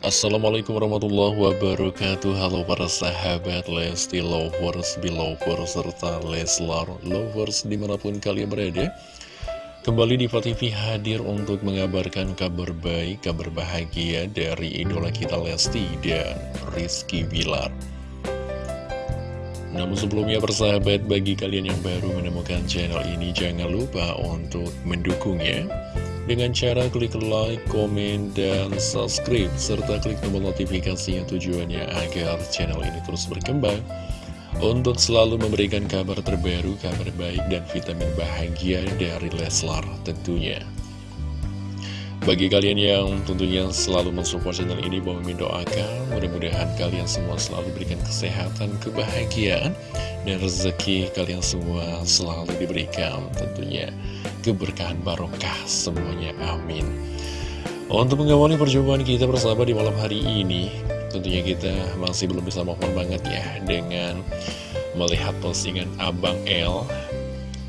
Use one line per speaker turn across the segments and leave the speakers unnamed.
Assalamualaikum warahmatullahi wabarakatuh. Halo para sahabat Lesti Lovers, Belovers, serta Leslar Lovers di mana pun kalian berada. Kembali di TV hadir untuk mengabarkan kabar baik, kabar bahagia dari idola kita Lesti dan Rizky Bilar. Namun sebelumnya persahabat bagi kalian yang baru menemukan channel ini jangan lupa untuk mendukungnya dengan cara klik like, komen, dan subscribe serta klik tombol notifikasinya tujuannya agar channel ini terus berkembang untuk selalu memberikan kabar terbaru, kabar baik, dan vitamin bahagia dari Leslar tentunya. Bagi kalian yang tentunya selalu mensupport channel ini, bahwa mendoakan mudah-mudahan kalian semua selalu berikan kesehatan, kebahagiaan, dan rezeki kalian semua selalu diberikan tentunya keberkahan barokah semuanya, amin. Untuk mengawali perjumpaan kita bersama di malam hari ini, tentunya kita masih belum bisa mohon banget ya dengan melihat postingan Abang L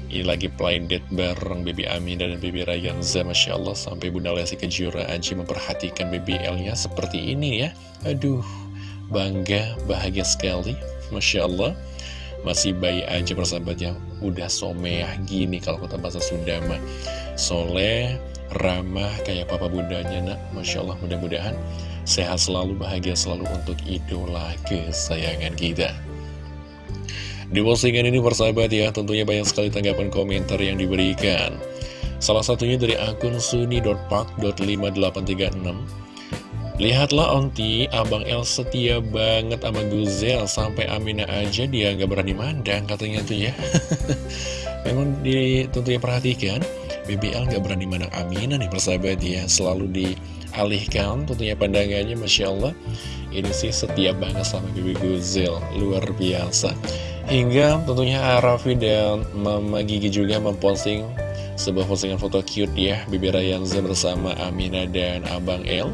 ini lagi blind date bareng Baby Amin dan Baby Rayanza Masya Allah sampai Bunda Lesti Kejora aja memperhatikan BBL-nya seperti ini ya. Aduh, bangga, bahagia sekali Masya Allah Masih bayi aja persahabatnya. Udah someah gini kalau kata bahasa Sunda mah Soleh, ramah kayak papa bundanya nak. Masya Allah mudah-mudahan Sehat selalu, bahagia selalu untuk idola kesayangan kita. Di postingan ini persahabat ya, tentunya banyak sekali tanggapan komentar yang diberikan. Salah satunya dari akun suni.park.5836 Lihatlah onti, Abang El setia banget sama Guzel. Sampai Amina aja dia nggak berani mandang katanya tuh ya. Memang di, tentunya perhatikan. BBL nggak berani mandang Amina nih persahabat ya. Selalu dialihkan tentunya pandangannya Masya Allah. Ini sih setia banget sama Bibi Guzel. Luar biasa. Hingga tentunya Raffi dan Mama Gigi juga memposting sebuah postingan foto cute ya Bibi Rayanza bersama Amina dan Abang El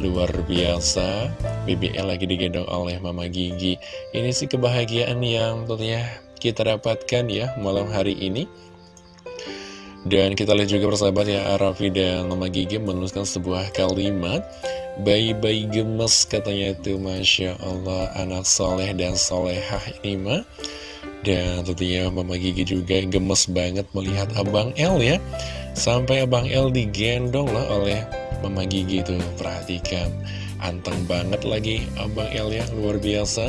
Luar biasa. Bibi El lagi digendong oleh Mama Gigi. Ini sih kebahagiaan yang tentunya kita dapatkan ya malam hari ini. Dan kita lihat juga persahabat ya Raffi dan Mama Gigi menuliskan sebuah kalimat. Bayi-bayi gemes katanya itu Masya Allah anak soleh dan solehah ini mah Dan tentunya Mama Gigi juga gemes banget melihat Abang El ya Sampai Abang El digendong lah oleh Mama Gigi tuh. Perhatikan Anteng banget lagi Abang El ya luar biasa.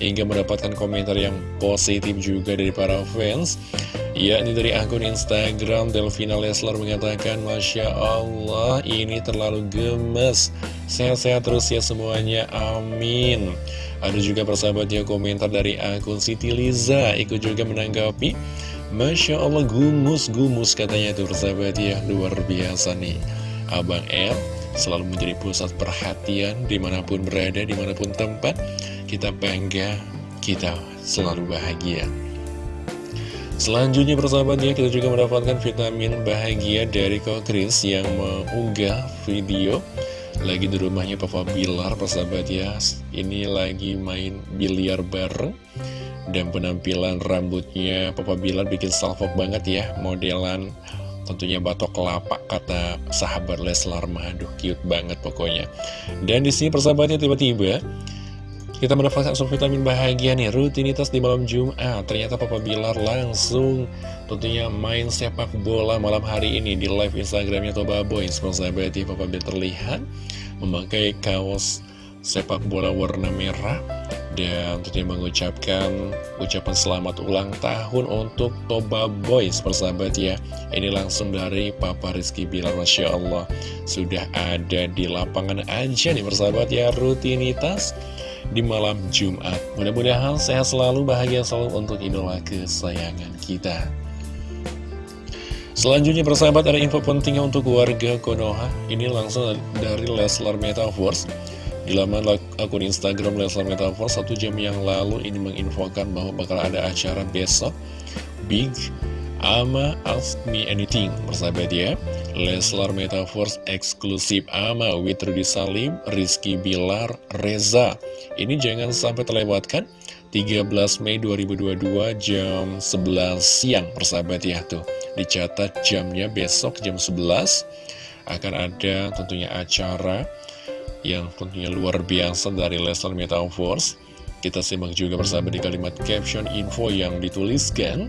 Hingga mendapatkan komentar yang positif juga dari para fans. Ya, ini dari akun Instagram Delvina Leslar mengatakan Masya Allah ini terlalu gemes. Sehat-sehat terus ya semuanya, amin. Ada juga persahabatnya komentar dari akun Siti Liza Ikut juga menanggapi Masya Allah gumus-gumus katanya tuh persahabat ya Luar biasa nih. Abang El selalu menjadi pusat perhatian Di mana pun berada, di mana pun tempat. Kita bangga, kita selalu bahagia. Selanjutnya persahabatnya kita juga mendapatkan vitamin bahagia dari Kokris yang mengunggah video lagi di rumahnya Papa Bilar persahabat ya. Ini lagi main biliar bareng Dan penampilan rambutnya Papa Bilar bikin salvo banget ya Modelan tentunya batok kelapa kata sahabat Leslar Aduh cute banget pokoknya Dan di sini persahabatnya tiba-tiba kita mendapatkan unsur vitamin bahagia nih, rutinitas di malam Jumat. Ternyata Papa Bilar langsung tentunya main sepak bola malam hari ini di live Instagramnya Toba Boys. Sahabat ya, Papa Bilar terlihat memakai kaos sepak bola warna merah dan tentunya mengucapkan ucapan selamat ulang tahun untuk Toba Boys persahabat ya ini langsung dari Papa Rizky Bilar Masya Allah sudah ada di lapangan aja nih persahabat ya rutinitas di malam Jumat. Mudah-mudahan sehat selalu, bahagia selalu untuk idola kesayangan kita. Selanjutnya persahabat ada info pentingnya untuk warga Konoha Ini langsung dari Leslar Metaverse Di laman akun Instagram Leslar Metaverse Satu jam yang lalu ini menginfokan bahwa bakal ada acara besok. Big Ama Ask Me Anything Persahabat ya. Leslar Metaverse eksklusif Ama with Rudy Salim, Rizky Bilar, Reza. Ini jangan sampai terlewatkan 13 Mei 2022 jam 11 siang persahabat ya tuh. Dicatat jamnya besok jam 11 akan ada tentunya acara yang tentunya luar biasa dari Leslar Metaverse. Kita simak juga bersama di kalimat caption info yang dituliskan.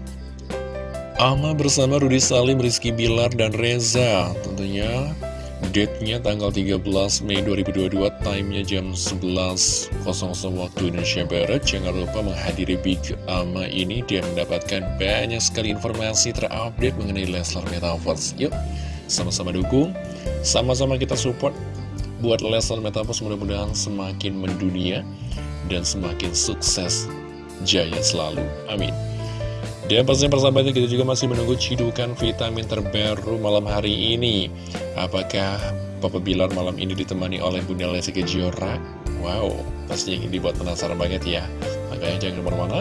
Ama bersama Rudi Salim, Rizky Bilar, dan Reza. Tentunya Date-nya tanggal 13 Mei 2022, time-nya jam 11.00 waktu Indonesia Barat. Jangan lupa menghadiri Big Ama ini dan mendapatkan banyak sekali informasi terupdate mengenai Leslar Metaverse. Yuk, sama-sama dukung, sama-sama kita support buat Leslar Metaverse mudah-mudahan semakin mendunia dan semakin sukses jaya selalu. Amin. Dan pastinya persahabatnya kita juga masih menunggu cidukan vitamin terbaru malam hari ini Apakah Papa Bilar malam ini ditemani oleh Bunda Lesti Kejora? Wow, pastinya ini dibuat penasaran banget ya Makanya jangan ke mana-mana,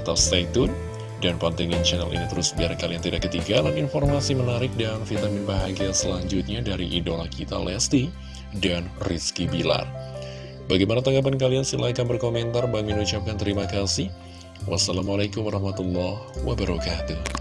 tetap stay tune Dan pantengin channel ini terus biar kalian tidak ketinggalan informasi menarik dan vitamin bahagia selanjutnya dari idola kita Lesti dan Rizky Bilar Bagaimana tanggapan kalian? Silahkan berkomentar. Bang Min ucapkan terima kasih. Wassalamualaikum warahmatullahi wabarakatuh.